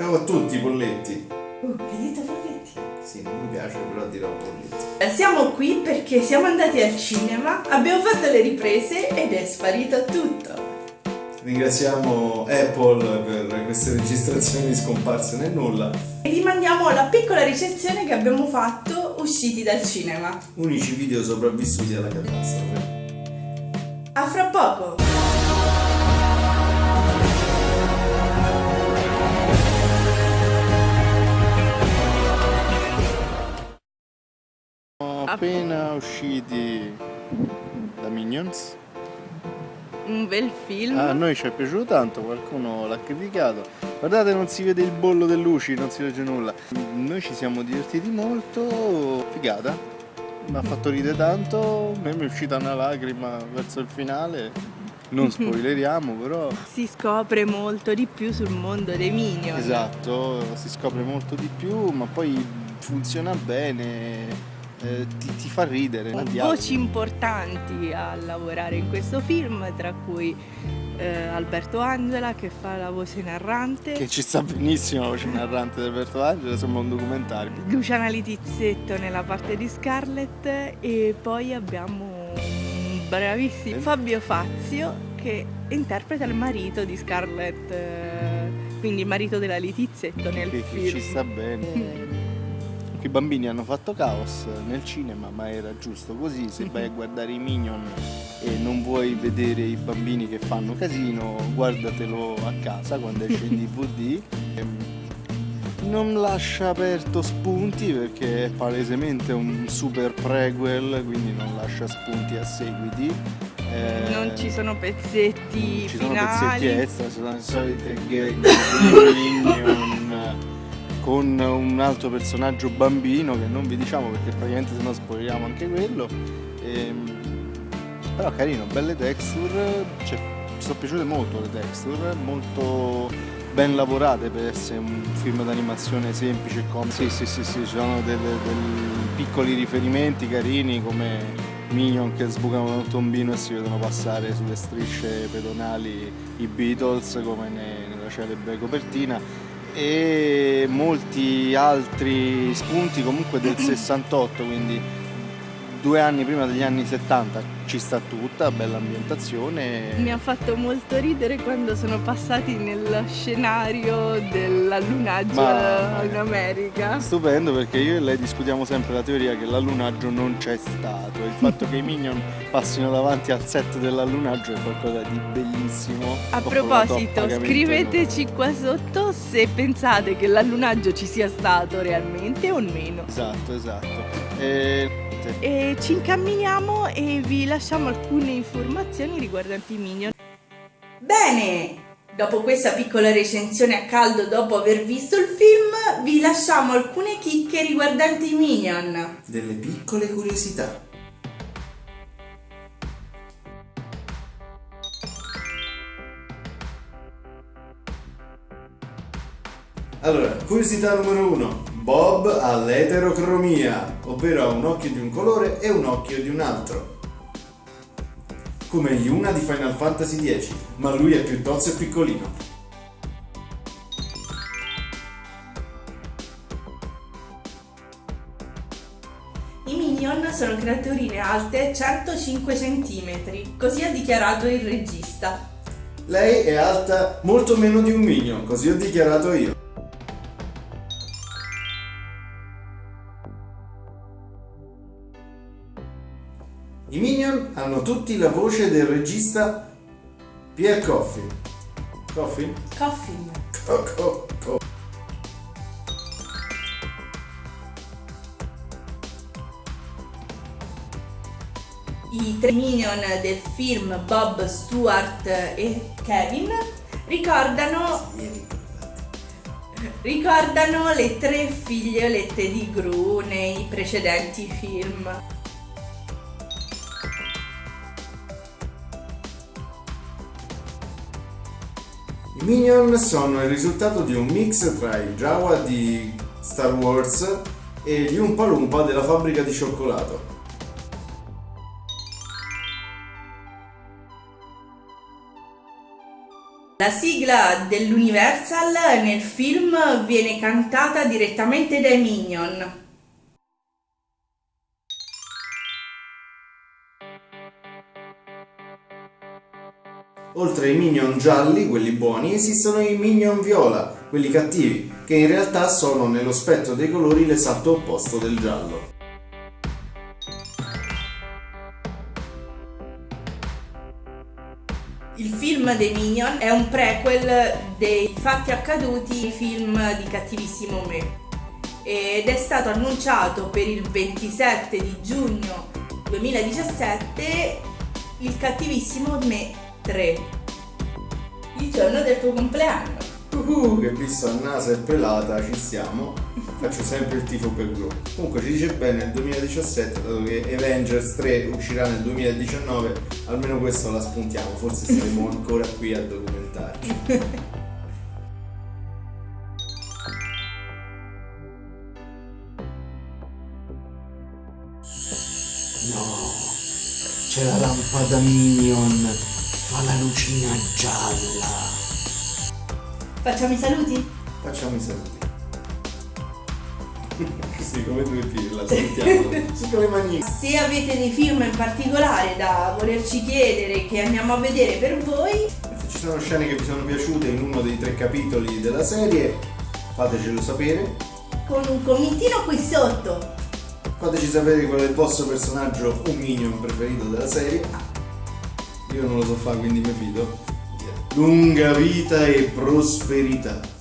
Ciao a tutti, polletti. Uh, hai detto polletti? Sì, non mi piace, però dirò polletti. Eh, Siamo qui perché siamo andati al cinema, abbiamo fatto le riprese ed è sparito tutto. Ringraziamo Apple per queste registrazioni scomparse nel nulla. E vi mandiamo la piccola ricezione che abbiamo fatto usciti dal cinema. Unici video sopravvissuti alla catastrofe. A fra poco! Appena usciti da Minions. Un bel film. A noi ci è piaciuto tanto, qualcuno l'ha criticato. Guardate, non si vede il bollo delle luci, non si legge nulla. Noi ci siamo divertiti molto, figata. Mi ha fatto ridere tanto, a me mi è uscita una lacrima verso il finale. Non spoileriamo, però. Si scopre molto di più sul mondo dei Minion. Esatto, si scopre molto di più, ma poi funziona bene, eh, ti, ti fa ridere. Voci importanti a lavorare in questo film, tra cui eh, Alberto Angela che fa la voce narrante, Che ci sta benissimo la voce narrante di Alberto Angela, sembra un documentario. Luciana Litizzetto nella parte di Scarlett e poi abbiamo un bravissimo Eh? Fabio Fazio che interpreta il marito di Scarlett, eh, quindi il marito della Litizzetto nel Che, che film. ci sta bene. Eh, I bambini hanno fatto caos nel cinema, ma era giusto così. Se vai a guardare i Minion e non vuoi vedere i bambini che fanno casino, guardatelo a casa quando esce in DVD. Ehm, Non lascia aperto spunti perché è palesemente un super prequel, quindi non lascia spunti a seguiti. Eh, non ci sono pezzetti ci sono finali. pezzetti extra, sono solite gag con un altro personaggio bambino che non vi diciamo perché praticamente se no spoileriamo anche quello. Ehm, però carino, belle texture, cioè, ci sono piaciute molto le texture, molto ben lavorate per essere un film d'animazione semplice e comico. Sì, sì, sì, sì, ci sono dei piccoli riferimenti carini come Minion che sbucano da un tombino e si vedono passare sulle strisce pedonali i Beatles come ne- nella celebre copertina e molti altri spunti comunque del 68 quindi due anni prima degli anni 70 ci sta tutta, bella ambientazione Mi ha fatto molto ridere quando sono passati nello scenario dell'allunaggio in America. Stupendo perché io e lei discutiamo sempre la teoria che l'allunaggio non c'è stato. Il fatto che i Minion passino davanti al set dell'allunaggio è qualcosa di bellissimo. A proposito, scriveteci qua sotto se pensate che l'allunaggio ci sia stato realmente o meno. Esatto, esatto. E... E ci incamminiamo e vi lasciamo alcune informazioni riguardanti i Minion. Bene! Dopo questa piccola recensione a caldo dopo aver visto il film, vi lasciamo alcune chicche riguardanti i Minion. Delle piccole curiosità. Allora, curiosità numero uno. Bob ha l'eterocromia, ovvero ha un occhio di un colore e un occhio di un altro. Come Yuna di Final Fantasy X, ma lui è più tozzo e piccolino. I Minion sono creaturine alte 105 cm, così ha dichiarato il regista. Lei è alta molto meno di un minion, così ho dichiarato io. I minion hanno tutti la voce del regista Pierre Coffin. Coffin? Coffin. Co- co- co- I tre Minion del film Bob, Stuart e Kevin ricordano, ricordano le tre figliolette di Gru nei precedenti film. I minion sono il risultato di un mix tra i Jawa di Star Wars e gli Umpa Lumpa della fabbrica di cioccolato. La sigla dell'Universal nel film viene cantata direttamente dai Minion. Oltre ai minion gialli, quelli buoni, esistono i minion viola, quelli cattivi, che in realtà sono nello spettro dei colori l'esatto opposto del giallo. Il film dei Minion è un prequel dei fatti accaduti film di Cattivissimo Me ed è stato annunciato per il 27 di giugno 2017 il Cattivissimo Me 3 il giorno del tuo compleanno. Uh, che visto a naso e pelata ci siamo. Faccio sempre il tifo per Gru comunque ci dice bene nel 2017 dato che Avengers 3 uscirà nel 2019 almeno questo la spuntiamo. Forse saremo ancora qui a documentarci. No, c'è la lampada Minion Fa la lucina gialla. Facciamo i saluti? Facciamo i saluti. sì, come due pirla, salutiamo. Su con le mani. Se avete dei film in particolare da volerci chiedere che andiamo a vedere per voi. Se ci sono scene che vi sono piaciute in uno dei tre capitoli della serie, fatecelo sapere. Con un commentino qui sotto. Fateci sapere qual è il vostro personaggio o minion preferito della serie io non lo so fare, quindi mi fido. Lunga vita e prosperità.